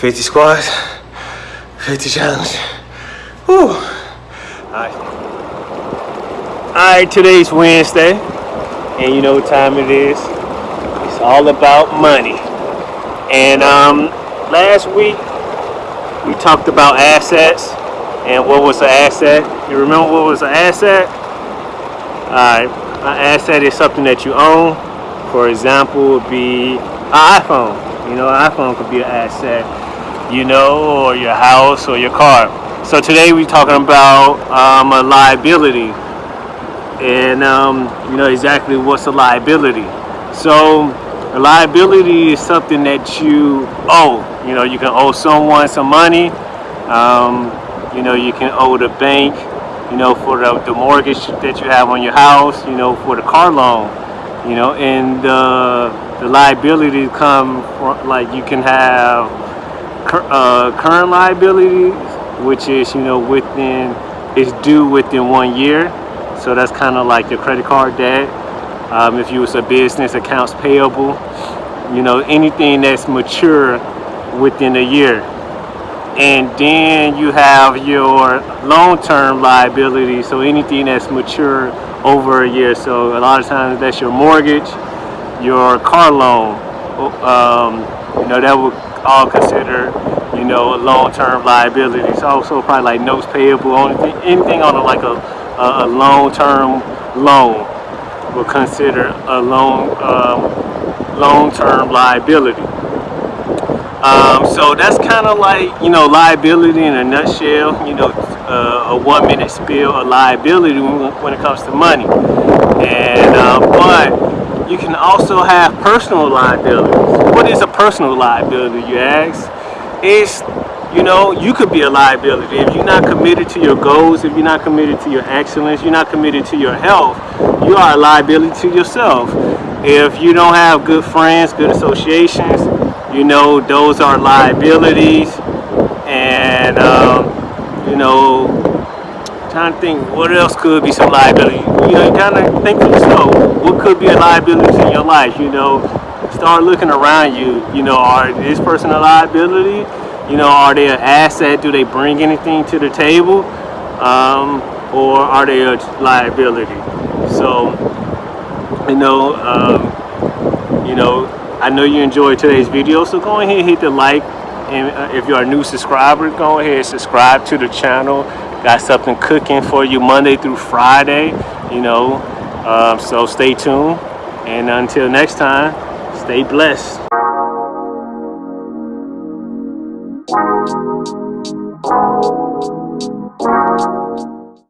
50 squats, 50 challenge. Whew. All right. All right, today's Wednesday, and you know what time it is. It's all about money. And um, last week we talked about assets and what was an asset. You remember what was an asset? All right, an asset is something that you own. For example, would be an iPhone. You know, an iPhone could be an asset. You know, or your house or your car. So today we're talking about um, a liability, and um, you know exactly what's a liability. So a liability is something that you owe. You know, you can owe someone some money. Um, you know, you can owe the bank, you know, for the, the mortgage that you have on your house, you know, for the car loan, you know, and uh, the liability come from, like you can have uh, current liabilities, which is, you know, within, is due within one year. So that's kind of like your credit card debt. Um, if you was a business, accounts payable, you know, anything that's mature within a year and then you have your long-term liability so anything that's mature over a year so a lot of times that's your mortgage your car loan um, you know that would all consider you know long-term liabilities also probably like notes payable anything, anything on a, like a, a long-term loan will consider a long um, long-term liability. Um, so that's kind of like, you know, liability in a nutshell, you know, uh, a one minute spill of liability when it comes to money. And, uh, but also have personal liabilities. What is a personal liability, you ask? It's, you know, you could be a liability. If you're not committed to your goals, if you're not committed to your excellence, you're not committed to your health, you are a liability to yourself. If you don't have good friends, good associations, you know those are liabilities and um, you know trying to think what else could be some liability? You know you kind of think for yourself what could be a liability in your life you know? Start looking around you you know are this person a liability? You know are they an asset? Do they bring anything to the table? Um, or are they a liability? So you know um, you know I know you enjoyed today's video, so go ahead and hit the like. And uh, if you're a new subscriber, go ahead and subscribe to the channel. Got something cooking for you Monday through Friday, you know. Um, so stay tuned. And until next time, stay blessed. Thank you.